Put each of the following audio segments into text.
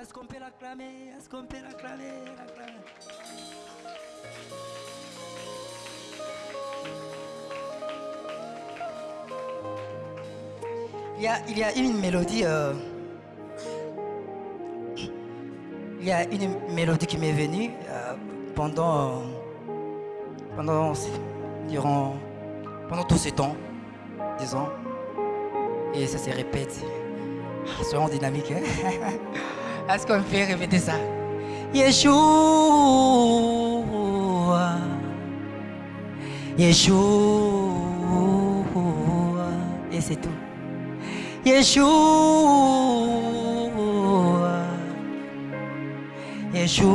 Est-ce qu'on peut l'acclamer Est-ce qu'on peut l'acclamer il y, a, il y a une mélodie. euh, il y a une mélodie qui m'est venue euh, pendant. pendant. durant. pendant tout ce temps, disons. Et ça se répète. Ah, C'est vraiment dynamique. hein. Est-ce qu'on peut répéter ça? Yeshua. Yeshua. Et c'est tout. Yeshua. Yeshua.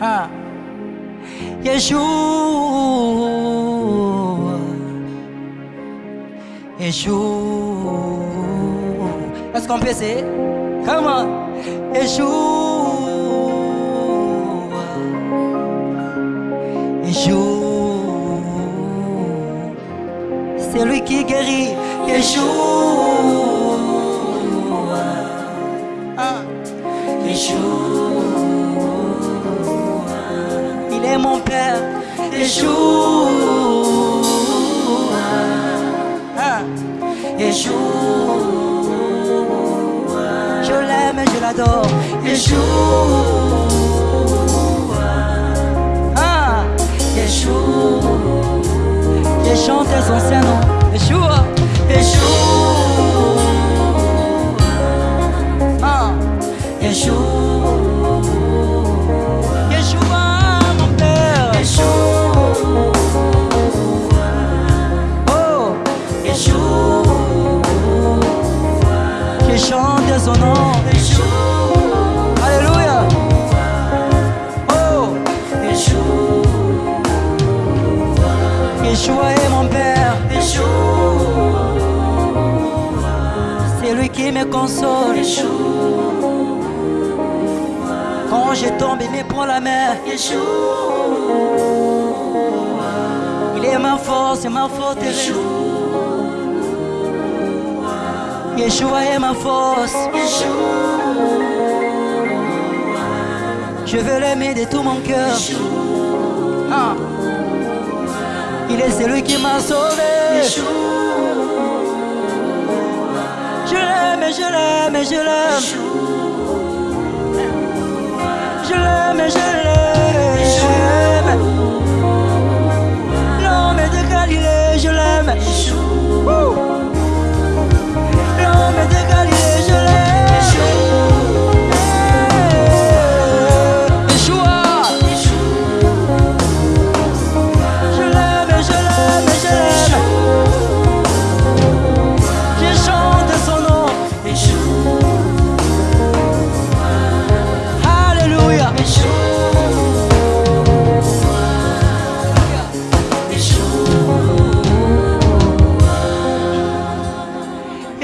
Ah. Yeshua. Yeshua. Est-ce qu'on peut essayer Comment Yeshua. Yeshua. C'est lui qui guérit. Yeshua. Ah. Yeshua. Il est mon Père. Ah. Yeshua. Je l'adore. Yeshua. Ah. Yeshua. Je chante son saint nom. Yeshua. Yeshua. Ah. Yeshua, C'est lui qui me console. Quand je tombe, il me prend la main. Il est ma force ma forteresse. Yeshua est ma force. Je veux l'aimer de tout mon cœur. Ah. Il est celui qui m'a sauvé. Je l'aime, je l'aime, je l'aime.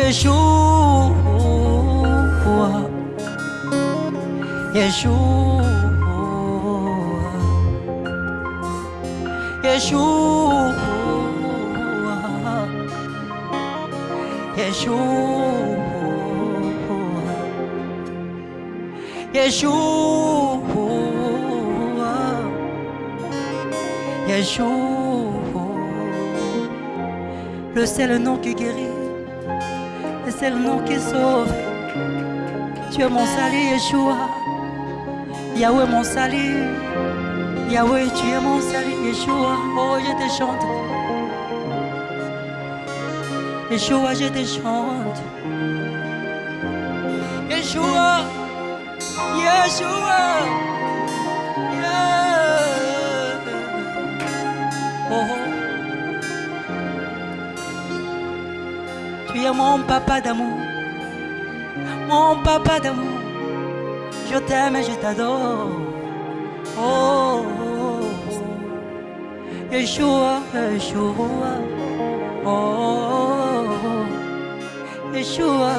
Yeshua. Yeshua. Yeshua. Yeshua. Yeshua. Yeshua. Le seul nom qui guérit, le seul nom qui sauve. Tu es mon salut, Yeshua. Yahweh, mon salut. Yahweh, tu es mon salut, Yeshua. Oh, je te chante. Yeshua, je te chante. Yeshua. Yeshua. Mon papa d'amour. Mon papa d'amour. Je t'aime et je t'adore. Oh, oh, oh. Yeshua, Yeshua. Oh, oh, oh. Yeshua.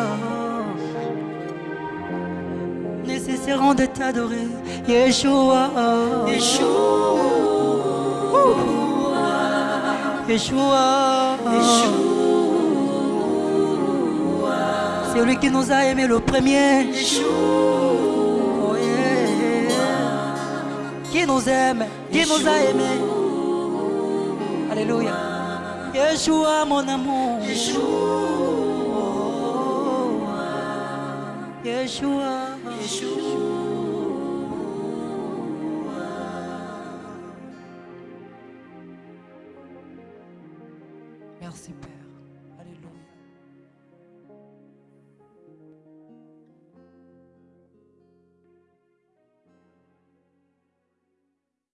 Nous cesserons de t'adorer. Yeshua. Yeshua. Yeshua. C'est lui qui nous a aimés le premier. Oh, yeah. Qui nous aime, qui nous a aimés. Alléluia. Yeshua, mon amour. Yeshua. Merci, Père.